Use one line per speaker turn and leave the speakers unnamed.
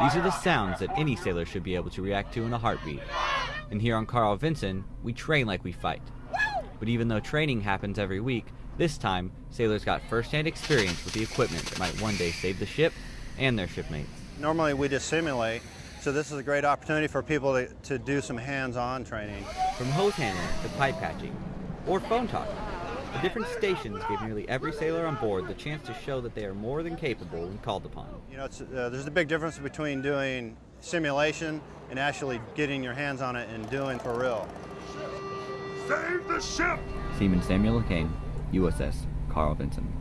These are the sounds that any sailor should be able to react to in a heartbeat. And here on Carl Vinson, we train like we fight. But even though training happens every week, this time, sailors got first-hand experience with the equipment that might one day save the ship and their shipmates.
Normally we just simulate, so this is a great opportunity for people to, to do some hands-on training.
From hose handling to pipe patching, or phone talking, the different stations gave nearly every sailor on board the chance to show that they are more than capable when called upon.
You know, uh, there's a big difference between doing simulation and actually getting your hands on it and doing for real.
Save the ship!
Seaman Samuel Kane, USS Carl Vinson.